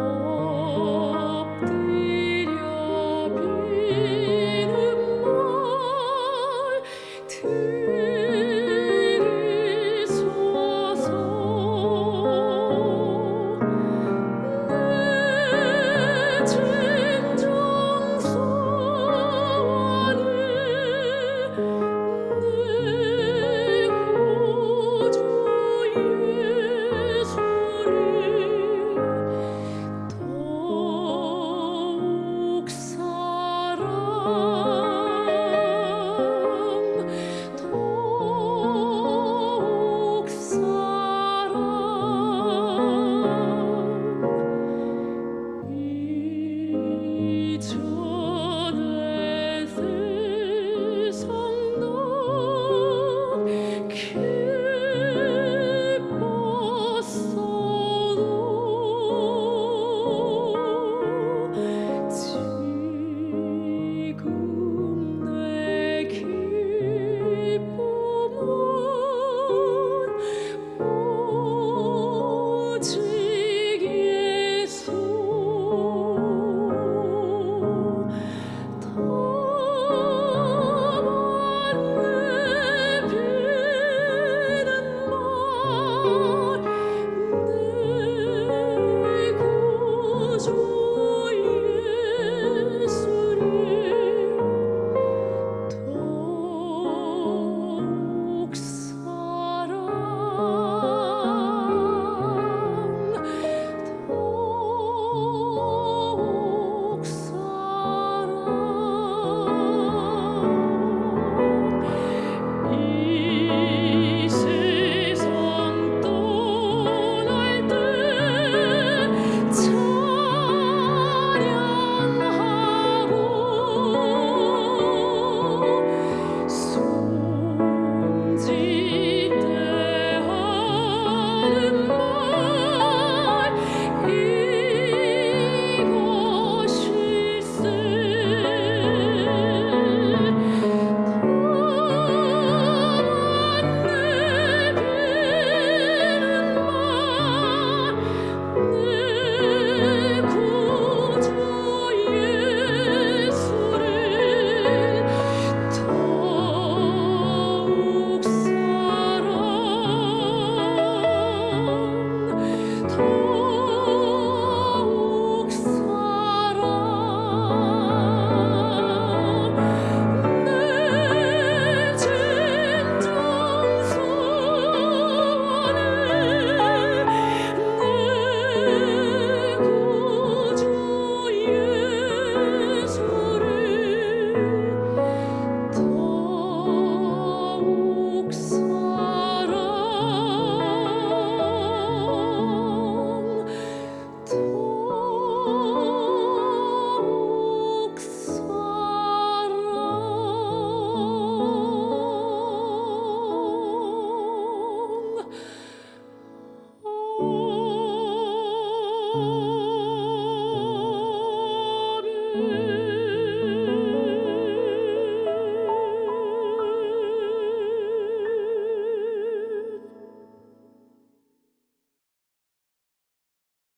Oh.